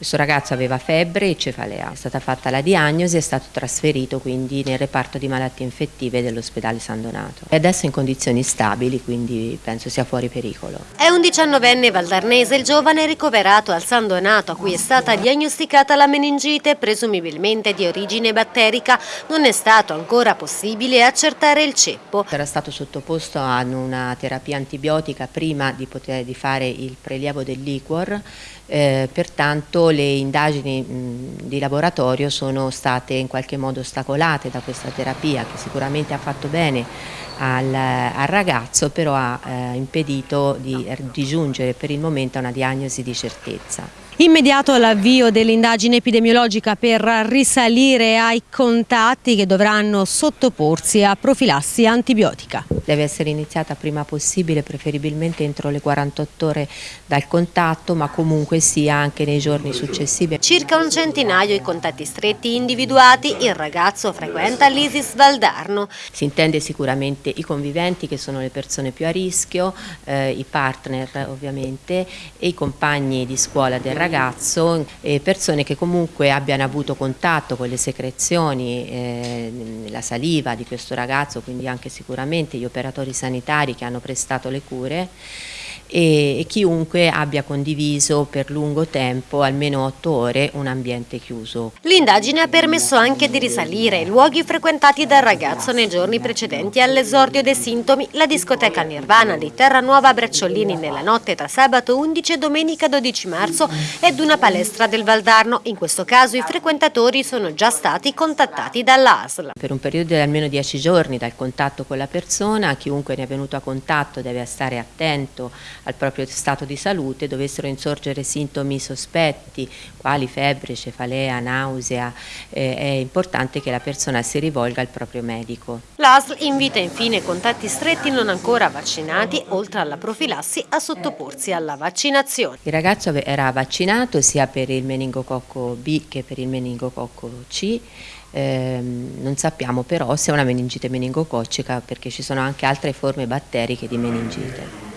Questo ragazzo aveva febbre e cefalea, è stata fatta la diagnosi e è stato trasferito quindi nel reparto di malattie infettive dell'ospedale San Donato. È adesso in condizioni stabili, quindi penso sia fuori pericolo. È un diciannovenne valdarnese il giovane ricoverato al San Donato a cui è stata diagnosticata la meningite, presumibilmente di origine batterica. Non è stato ancora possibile accertare il ceppo. Era stato sottoposto a una terapia antibiotica prima di, poter, di fare il prelievo del liquor eh, pertanto le indagini di laboratorio sono state in qualche modo ostacolate da questa terapia che sicuramente ha fatto bene al, al ragazzo però ha eh, impedito di, di giungere per il momento a una diagnosi di certezza. Immediato l'avvio dell'indagine epidemiologica per risalire ai contatti che dovranno sottoporsi a profilassi antibiotica. Deve essere iniziata prima possibile, preferibilmente entro le 48 ore dal contatto, ma comunque sia anche nei giorni successivi. Circa un centinaio i contatti stretti individuati, il ragazzo frequenta l'ISIS Valdarno. Si intende sicuramente i conviventi che sono le persone più a rischio, eh, i partner ovviamente e i compagni di scuola del ragazzo ragazzo e persone che comunque abbiano avuto contatto con le secrezioni, eh, la saliva di questo ragazzo, quindi anche sicuramente gli operatori sanitari che hanno prestato le cure e, e chiunque abbia condiviso per lungo tempo, almeno otto ore, un ambiente chiuso. L'indagine ha permesso anche di risalire luoghi frequentati dal ragazzo nei giorni precedenti all'esordio dei sintomi, la discoteca Nirvana di Terranuova Bracciolini nella notte tra sabato 11 e domenica 12 marzo ed una palestra del Valdarno. In questo caso i frequentatori sono già stati contattati dall'ASL. Per un periodo di almeno 10 giorni dal contatto con la persona, chiunque ne è venuto a contatto deve stare attento al proprio stato di salute dovessero insorgere sintomi sospetti quali febbre, cefalea, nausea, eh, è importante che la persona si rivolga al proprio medico. L'ASL invita infine contatti stretti non ancora vaccinati, oltre alla profilassi, a sottoporsi alla vaccinazione. Il ragazzo era vaccinato sia per il meningococco B che per il meningococco C, eh, non sappiamo però se è una meningite meningococcica perché ci sono anche altre forme batteriche di meningite.